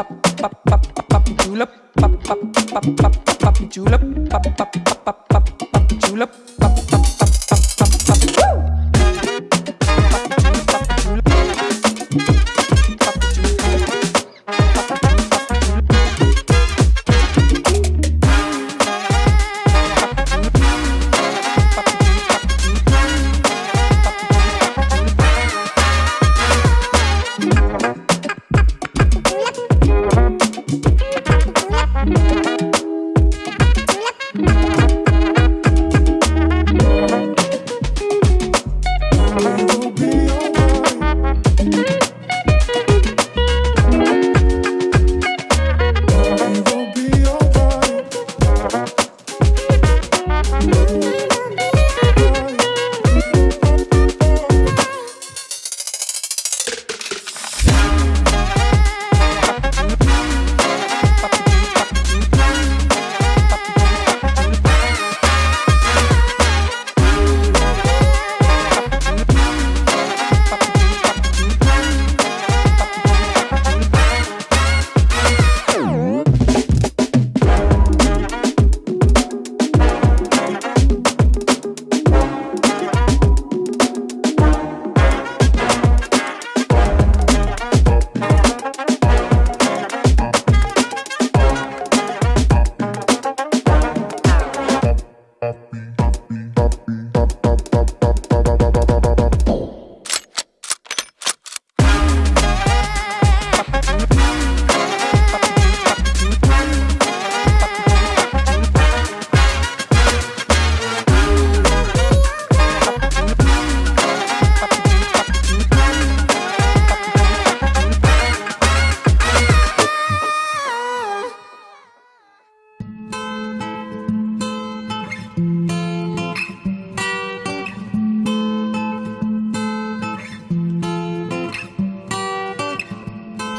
julep pop pop pop pop pop julep pop pop pop pop pop julep pop be.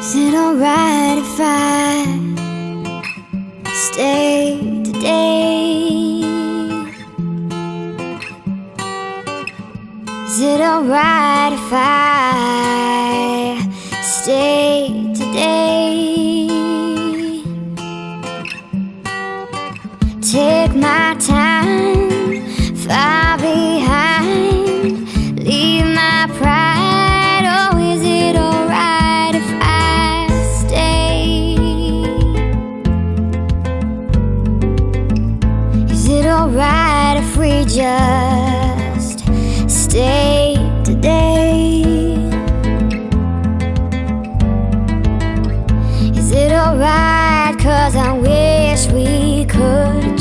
Is it alright if I stay today? Is it alright if I stay today? We just stay today? Is it alright? Cause I wish we could